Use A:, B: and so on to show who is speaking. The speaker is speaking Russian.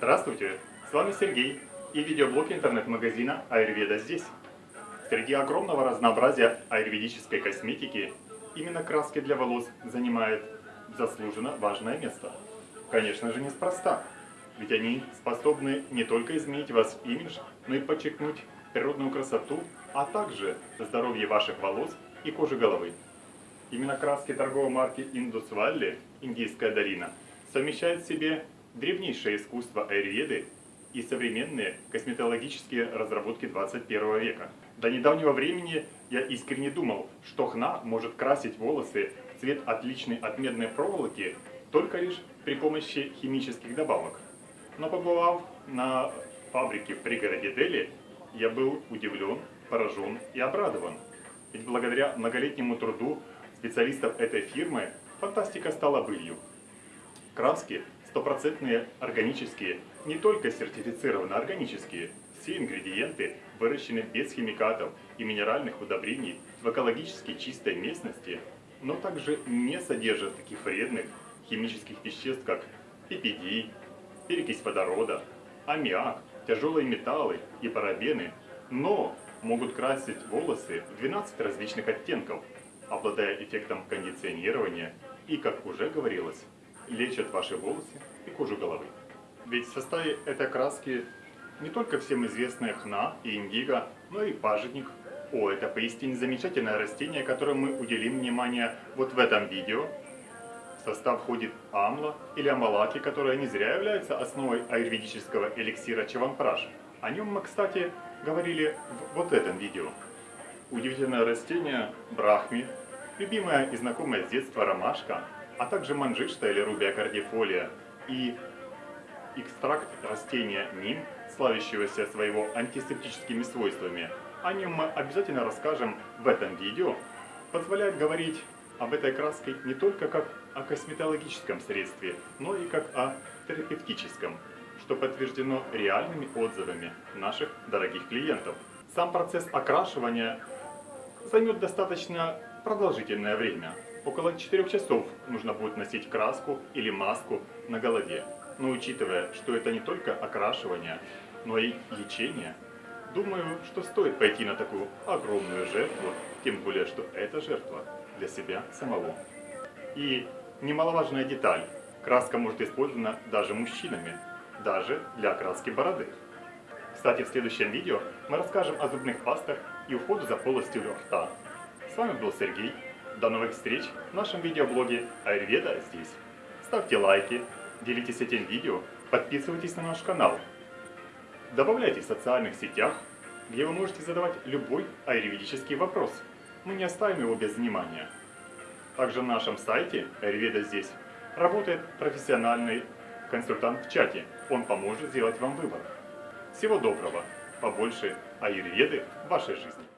A: Здравствуйте, с вами Сергей и видеоблог интернет-магазина Айрведа здесь. Среди огромного разнообразия аюрведической косметики именно краски для волос занимают заслуженно важное место. Конечно же неспроста, ведь они способны не только изменить ваш имидж, но и подчеркнуть природную красоту, а также здоровье ваших волос и кожи головы. Именно краски торговой марки Indus Valley, Индийская долина, совмещают в себе древнейшее искусство аюрведы и современные косметологические разработки 21 века. До недавнего времени я искренне думал, что хна может красить волосы в цвет отличный от медной проволоки только лишь при помощи химических добавок. Но побывав на фабрике в пригороде Дели, я был удивлен, поражен и обрадован. Ведь благодаря многолетнему труду специалистов этой фирмы фантастика стала былью. Краски стопроцентные органические, не только сертифицированно органические, все ингредиенты выращены без химикатов и минеральных удобрений в экологически чистой местности, но также не содержат таких вредных химических веществ, как PPD, перекись водорода, аммиак, тяжелые металлы и парабены, но могут красить волосы в 12 различных оттенков, обладая эффектом кондиционирования. И, как уже говорилось, лечат ваши волосы и кожу головы. Ведь в составе этой краски не только всем известная хна и индиго, но и пажитник. О, это поистине замечательное растение, которому мы уделим внимание вот в этом видео. В состав входит амла или амалаки, которая не зря является основой аюрведического эликсира чаванпраш. О нем мы, кстати, говорили в вот этом видео. Удивительное растение брахми, любимая и знакомая с детства ромашка, а также манжишта или рубия кардифолия и экстракт растения ним, славящегося своего антисептическими свойствами. О нем мы обязательно расскажем в этом видео. Позволяет говорить об этой краске не только как о косметологическом средстве, но и как о терапевтическом, что подтверждено реальными отзывами наших дорогих клиентов. Сам процесс окрашивания займет достаточно продолжительное время, Около 4 часов нужно будет носить краску или маску на голове. Но учитывая, что это не только окрашивание, но и лечение, думаю, что стоит пойти на такую огромную жертву, тем более, что эта жертва для себя самого. И немаловажная деталь, краска может использована даже мужчинами, даже для окраски бороды. Кстати, в следующем видео мы расскажем о зубных пастах и уходу за полостью рта. Вами был Сергей. До новых встреч в нашем видеоблоге Айрведа здесь. Ставьте лайки, делитесь этим видео, подписывайтесь на наш канал. Добавляйте в социальных сетях, где вы можете задавать любой аюрведический вопрос. Мы не оставим его без внимания. Также на нашем сайте Айрведа здесь работает профессиональный консультант в чате. Он поможет сделать вам выбор. Всего доброго, побольше аюрведы в вашей жизни.